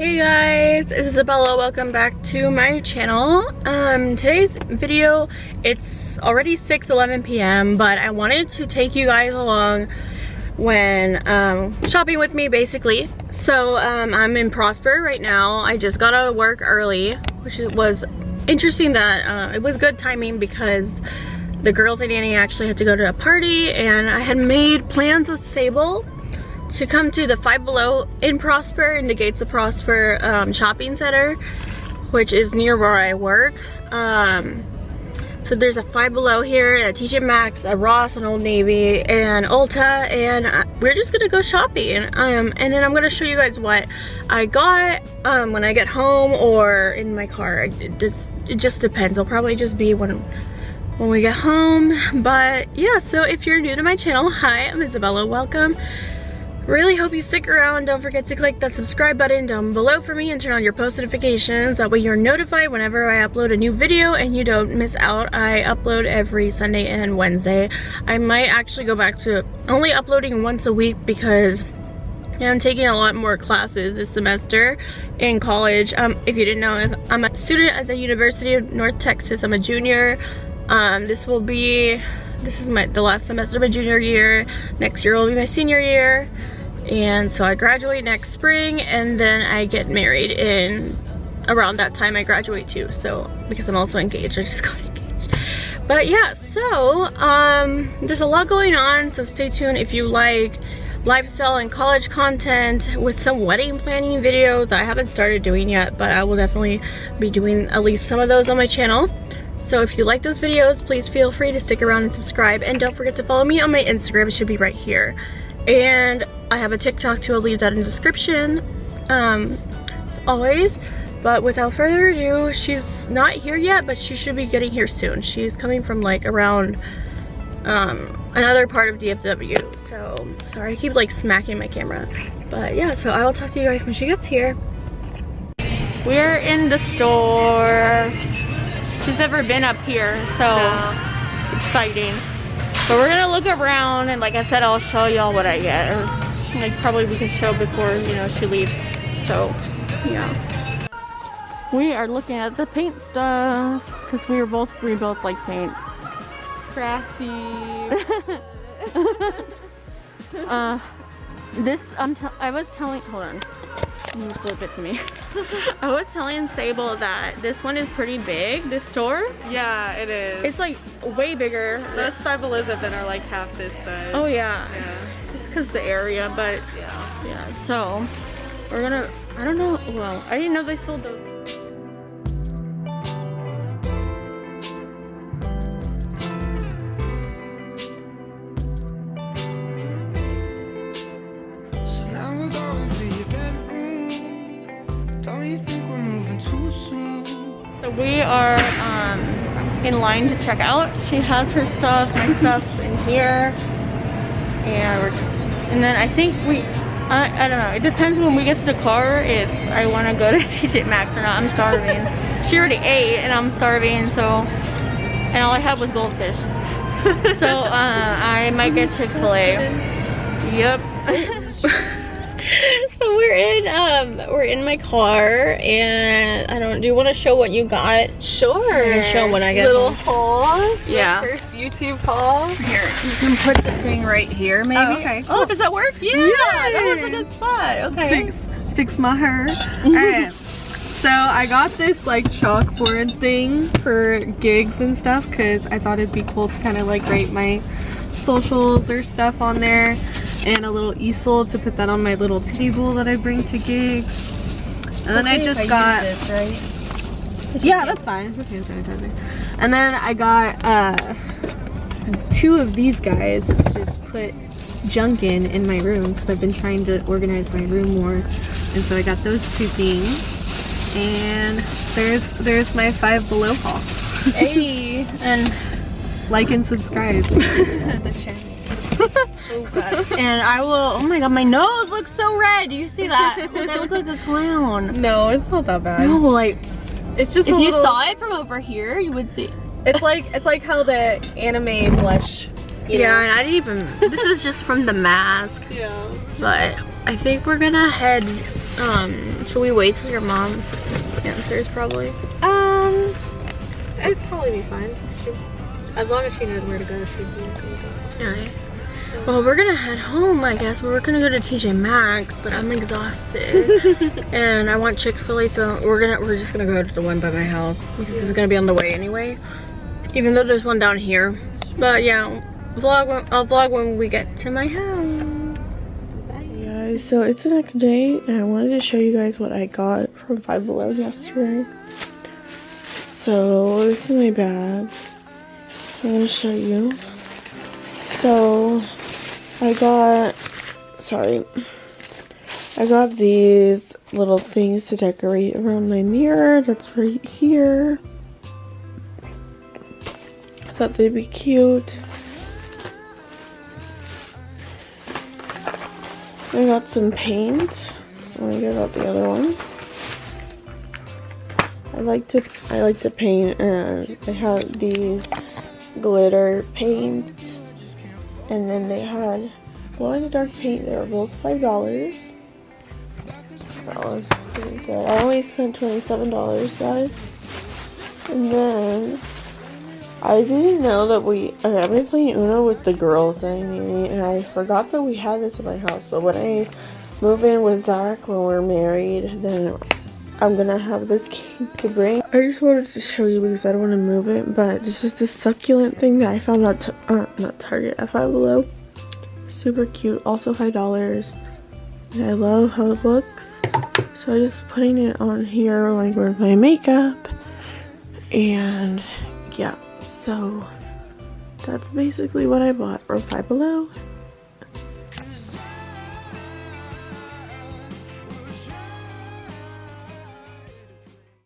Hey guys, it's Isabella. Welcome back to my channel. Um, today's video, it's already 6 11 p.m. but I wanted to take you guys along when um, shopping with me basically. So um, I'm in Prosper right now. I just got out of work early, which was interesting that uh, it was good timing because the girls and Annie actually had to go to a party and I had made plans with Sable to come to the Five Below in Prosper, in the Gates of Prosper um, shopping center, which is near where I work. Um, so there's a Five Below here, and a TJ Maxx, a Ross, an Old Navy, and Ulta, and uh, we're just gonna go shopping. Um, and then I'm gonna show you guys what I got um, when I get home or in my car. It just, it just depends. I'll probably just be when when we get home. But yeah, so if you're new to my channel, hi, I'm Isabella, welcome. Really hope you stick around. Don't forget to click that subscribe button down below for me and turn on your post notifications. That way you're notified whenever I upload a new video and you don't miss out. I upload every Sunday and Wednesday. I might actually go back to only uploading once a week because I'm taking a lot more classes this semester in college. Um, if you didn't know, I'm a student at the University of North Texas. I'm a junior. Um, this will be, this is my the last semester of my junior year. Next year will be my senior year and so I graduate next spring and then I get married in around that time I graduate too. So because I'm also engaged I just got engaged. But yeah so um there's a lot going on so stay tuned if you like lifestyle and college content with some wedding planning videos that I haven't started doing yet but I will definitely be doing at least some of those on my channel. So if you like those videos please feel free to stick around and subscribe and don't forget to follow me on my Instagram it should be right here and I have a TikTok too, I'll leave that in the description, um, as always. But without further ado, she's not here yet, but she should be getting here soon. She's coming from like around um, another part of DFW. So, sorry, I keep like smacking my camera. But yeah, so I will talk to you guys when she gets here. We're in the store. She's never been up here, so no. exciting. But we're gonna look around and like I said, I'll show y'all what I get. Or like probably we can show before, you know, she leaves. So, yeah. We are looking at the paint stuff because we were both, we both like paint. Crafty. uh, this, I'm I was telling, hold on. You flip it to me. I was telling Sable that this one is pretty big, this store. Yeah, it is. It's like way bigger. Most Five Elizabeth are like half this size. Oh yeah. Yeah. It's because the area, but yeah. Yeah, so we're gonna, I don't know, well, I didn't know they sold those. we are um, in line to check out. She has her stuff, my stuff's in here. And, and then I think we, I, I don't know, it depends when we get to the car if I want to go to TJ Maxx or not. I'm starving. she already ate and I'm starving, so, and all I had was goldfish. so uh, I might get Chick-fil-A. Yep. we're in my car and I don't do you want to show what you got? Sure. show when I get little home. haul. Yeah. first YouTube haul. Here, you can put the thing right here maybe. Oh, okay. Oh, does that work? Yeah, yeah that was a good spot. Okay. Fix, fix my hair. Alright. So I got this like chalkboard thing for gigs and stuff because I thought it'd be cool to kind of like write my socials or stuff on there and a little easel to put that on my little table that I bring to gigs. And then I just I got this, right? Yeah, that's fine. It's just hand sanitizer. And then I got uh, two of these guys to just put junk in in my room because I've been trying to organize my room more. And so I got those two things. And there's there's my five below haul. hey, and like and subscribe to the channel. oh and I will, oh my god, my nose looks so red. Do you see that? Look, I look like a clown. No, it's not that bad. No, like, it's just If you little... saw it from over here, you would see. It's like, it's like how the anime blush. yeah, know? and I didn't even, this is just from the mask. Yeah. But I think we're gonna head Um, should we wait till your mom answers probably? Um, it'd probably be fine. She, as long as she knows where to go, she'd be okay Okay. Well, we're gonna head home, I guess. We're gonna go to TJ Maxx, but I'm exhausted. and I want Chick-fil-A, so we're gonna we're just gonna go to the one by my house because it's gonna be on the way anyway. Even though there's one down here. But yeah, vlog when, I'll vlog when we get to my house. Bye. guys, so it's the next day and I wanted to show you guys what I got from Five Below yesterday. So this is my bag. I'm gonna show you. So I got sorry. I got these little things to decorate around my mirror. That's right here. I thought they'd be cute. I got some paint. Let me get out the other one. I like to I like to paint and I have these glitter paints and then they had glow in the dark paint. They were both five dollars. That was pretty good. I only spent twenty seven dollars guys. And then I didn't know that we okay, I've been playing Uno with the girl thing and I forgot that we had this in my house. So when I move in with Zach when we're married, then I'm gonna have this cake to bring. I just wanted to show you because I don't want to move it, but this is the succulent thing that I found at uh, not Target at Five Below. Super cute, also five dollars. I love how it looks. So I'm just putting it on here like with my makeup, and yeah. So that's basically what I bought from Five Below.